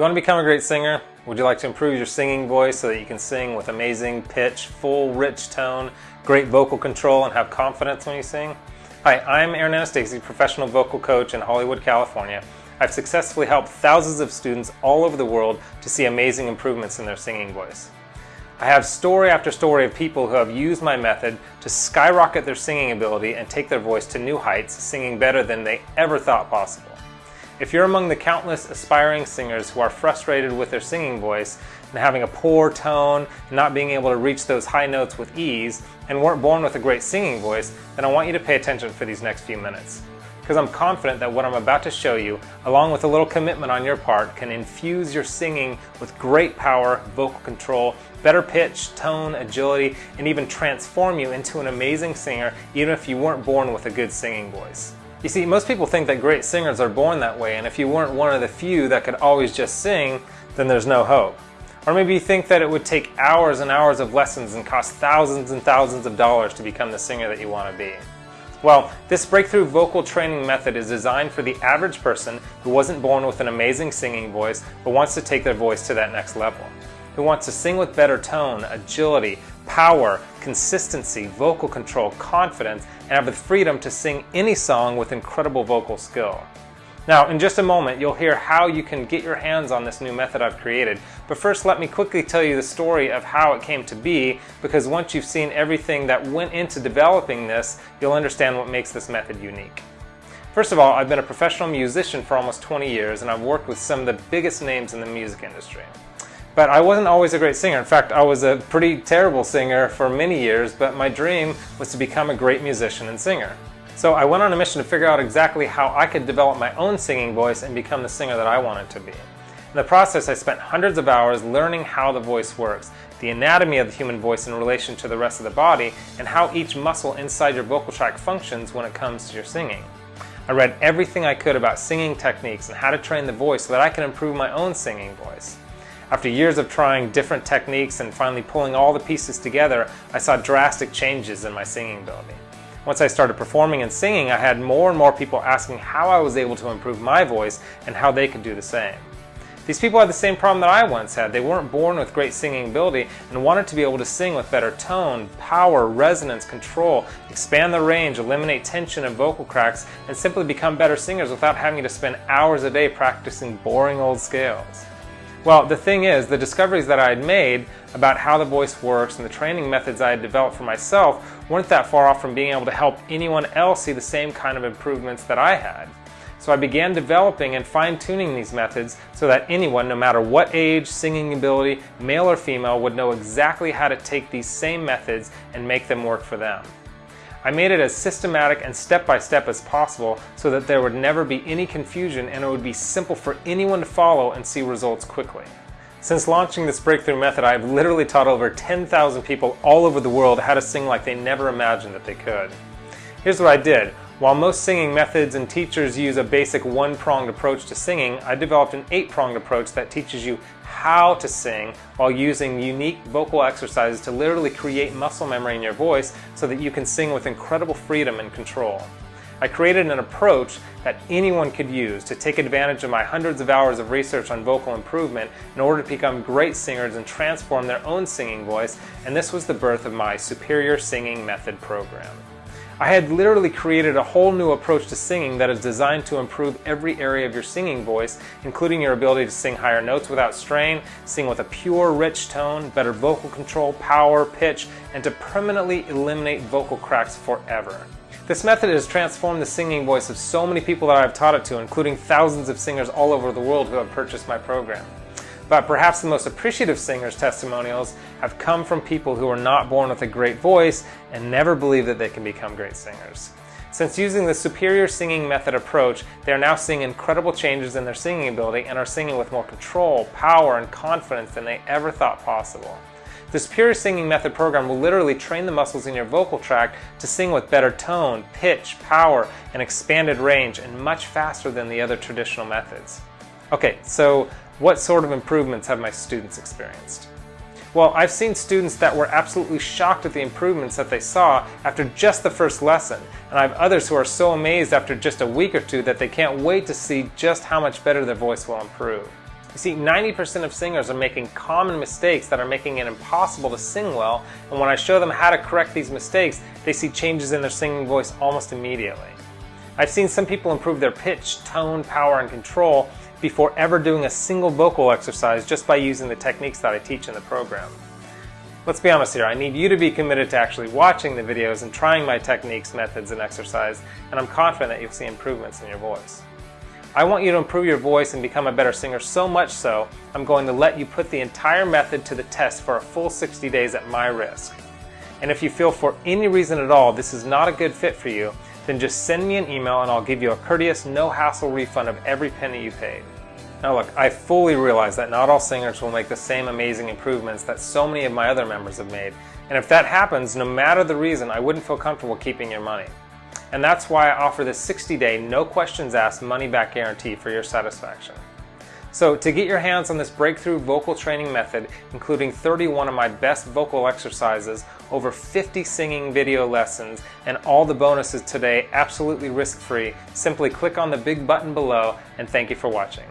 you want to become a great singer? Would you like to improve your singing voice so that you can sing with amazing pitch, full, rich tone, great vocal control, and have confidence when you sing? Hi, I'm Aaron Anastasi, professional vocal coach in Hollywood, California. I've successfully helped thousands of students all over the world to see amazing improvements in their singing voice. I have story after story of people who have used my method to skyrocket their singing ability and take their voice to new heights, singing better than they ever thought possible. If you're among the countless aspiring singers who are frustrated with their singing voice and having a poor tone, and not being able to reach those high notes with ease, and weren't born with a great singing voice, then I want you to pay attention for these next few minutes. Because I'm confident that what I'm about to show you, along with a little commitment on your part, can infuse your singing with great power, vocal control, better pitch, tone, agility, and even transform you into an amazing singer even if you weren't born with a good singing voice. You see, most people think that great singers are born that way, and if you weren't one of the few that could always just sing, then there's no hope. Or maybe you think that it would take hours and hours of lessons and cost thousands and thousands of dollars to become the singer that you want to be. Well, this breakthrough vocal training method is designed for the average person who wasn't born with an amazing singing voice but wants to take their voice to that next level. Who wants to sing with better tone, agility, power, consistency, vocal control, confidence, and have the freedom to sing any song with incredible vocal skill. Now, in just a moment, you'll hear how you can get your hands on this new method I've created. But first, let me quickly tell you the story of how it came to be, because once you've seen everything that went into developing this, you'll understand what makes this method unique. First of all, I've been a professional musician for almost 20 years, and I've worked with some of the biggest names in the music industry. But I wasn't always a great singer. In fact, I was a pretty terrible singer for many years, but my dream was to become a great musician and singer. So I went on a mission to figure out exactly how I could develop my own singing voice and become the singer that I wanted to be. In the process, I spent hundreds of hours learning how the voice works, the anatomy of the human voice in relation to the rest of the body, and how each muscle inside your vocal tract functions when it comes to your singing. I read everything I could about singing techniques and how to train the voice so that I can improve my own singing voice. After years of trying different techniques and finally pulling all the pieces together, I saw drastic changes in my singing ability. Once I started performing and singing, I had more and more people asking how I was able to improve my voice and how they could do the same. These people had the same problem that I once had. They weren't born with great singing ability and wanted to be able to sing with better tone, power, resonance, control, expand the range, eliminate tension and vocal cracks, and simply become better singers without having to spend hours a day practicing boring old scales. Well, the thing is, the discoveries that I had made about how the voice works and the training methods I had developed for myself weren't that far off from being able to help anyone else see the same kind of improvements that I had. So I began developing and fine-tuning these methods so that anyone, no matter what age, singing ability, male or female, would know exactly how to take these same methods and make them work for them. I made it as systematic and step-by-step -step as possible so that there would never be any confusion and it would be simple for anyone to follow and see results quickly. Since launching this breakthrough method, I've literally taught over 10,000 people all over the world how to sing like they never imagined that they could. Here's what I did. While most singing methods and teachers use a basic one-pronged approach to singing, I developed an eight-pronged approach that teaches you how to sing while using unique vocal exercises to literally create muscle memory in your voice so that you can sing with incredible freedom and control. I created an approach that anyone could use to take advantage of my hundreds of hours of research on vocal improvement in order to become great singers and transform their own singing voice, and this was the birth of my Superior Singing Method program. I had literally created a whole new approach to singing that is designed to improve every area of your singing voice, including your ability to sing higher notes without strain, sing with a pure, rich tone, better vocal control, power, pitch, and to permanently eliminate vocal cracks forever. This method has transformed the singing voice of so many people that I've taught it to, including thousands of singers all over the world who have purchased my program. But perhaps the most appreciative singers' testimonials have come from people who were not born with a great voice and never believed that they can become great singers. Since using the superior singing method approach, they are now seeing incredible changes in their singing ability and are singing with more control, power, and confidence than they ever thought possible. The Superior Singing Method program will literally train the muscles in your vocal tract to sing with better tone, pitch, power, and expanded range, and much faster than the other traditional methods. Okay, so what sort of improvements have my students experienced? Well, I've seen students that were absolutely shocked at the improvements that they saw after just the first lesson, and I have others who are so amazed after just a week or two that they can't wait to see just how much better their voice will improve. You see, 90% of singers are making common mistakes that are making it impossible to sing well, and when I show them how to correct these mistakes, they see changes in their singing voice almost immediately. I've seen some people improve their pitch, tone, power, and control before ever doing a single vocal exercise just by using the techniques that I teach in the program. Let's be honest here, I need you to be committed to actually watching the videos and trying my techniques, methods, and exercise, and I'm confident that you'll see improvements in your voice. I want you to improve your voice and become a better singer so much so, I'm going to let you put the entire method to the test for a full 60 days at my risk. And if you feel for any reason at all this is not a good fit for you, then just send me an email and I'll give you a courteous, no-hassle refund of every penny you paid. Now look, I fully realize that not all singers will make the same amazing improvements that so many of my other members have made, and if that happens, no matter the reason, I wouldn't feel comfortable keeping your money. And that's why I offer this 60-day, no questions asked money-back guarantee for your satisfaction. So to get your hands on this breakthrough vocal training method, including 31 of my best vocal exercises, over 50 singing video lessons, and all the bonuses today absolutely risk-free, simply click on the big button below and thank you for watching.